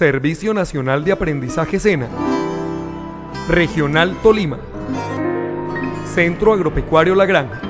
Servicio Nacional de Aprendizaje SENA, Regional Tolima, Centro Agropecuario La Granja.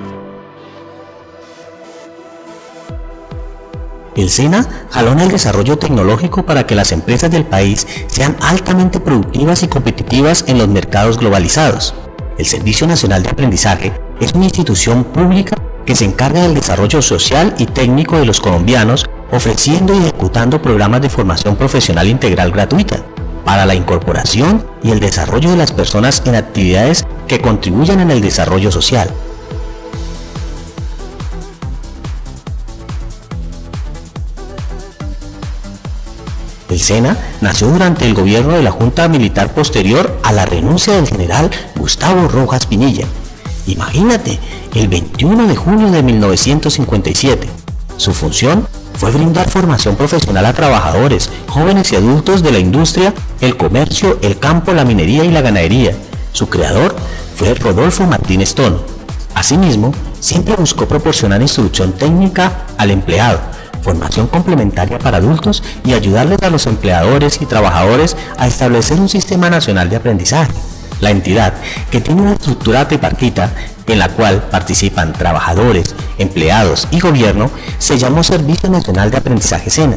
El SENA jalona el desarrollo tecnológico para que las empresas del país sean altamente productivas y competitivas en los mercados globalizados. El Servicio Nacional de Aprendizaje es una institución pública que se encarga del desarrollo social y técnico de los colombianos ofreciendo y ejecutando programas de formación profesional integral gratuita para la incorporación y el desarrollo de las personas en actividades que contribuyan en el desarrollo social. El SENA nació durante el gobierno de la Junta Militar posterior a la renuncia del general Gustavo Rojas Pinilla. Imagínate, el 21 de junio de 1957. Su función fue brindar formación profesional a trabajadores, jóvenes y adultos de la industria, el comercio, el campo, la minería y la ganadería. Su creador fue Rodolfo Martínez Tono. Asimismo, siempre buscó proporcionar instrucción técnica al empleado, formación complementaria para adultos y ayudarles a los empleadores y trabajadores a establecer un sistema nacional de aprendizaje. La entidad, que tiene una estructura tripartita en la cual participan trabajadores, empleados y gobierno, se llamó Servicio Nacional de Aprendizaje SENA,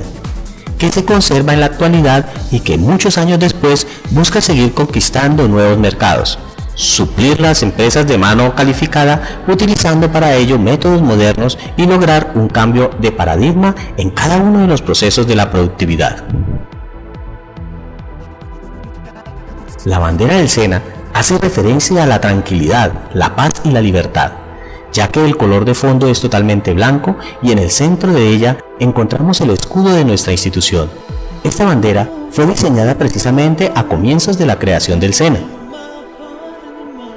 que se conserva en la actualidad y que muchos años después busca seguir conquistando nuevos mercados, suplir las empresas de mano calificada utilizando para ello métodos modernos y lograr un cambio de paradigma en cada uno de los procesos de la productividad. La bandera del SENA hace referencia a la tranquilidad, la paz y la libertad, ya que el color de fondo es totalmente blanco y en el centro de ella encontramos el escudo de nuestra institución. Esta bandera fue diseñada precisamente a comienzos de la creación del SENA.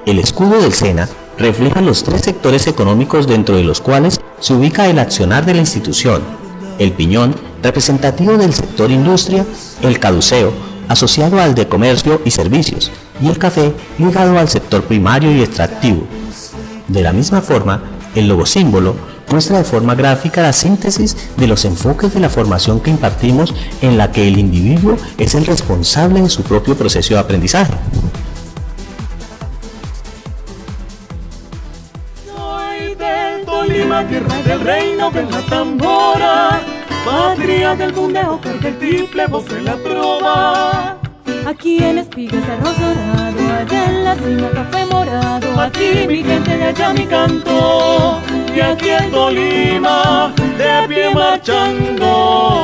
El escudo del SENA refleja los tres sectores económicos dentro de los cuales se ubica el accionar de la institución, el piñón, representativo del sector industria, el caduceo, asociado al de comercio y servicios, y el café ligado al sector primario y extractivo. De la misma forma, el logo símbolo muestra de forma gráfica la síntesis de los enfoques de la formación que impartimos en la que el individuo es el responsable de su propio proceso de aprendizaje. Soy del Tolima, tierra del reino de la tambora, patria del bundeo, del triple, voz de la trova. Aquí en espigas arroz dorado, Aquí mi gente de allá mi canto, y aquí en Tolima de pie marchando.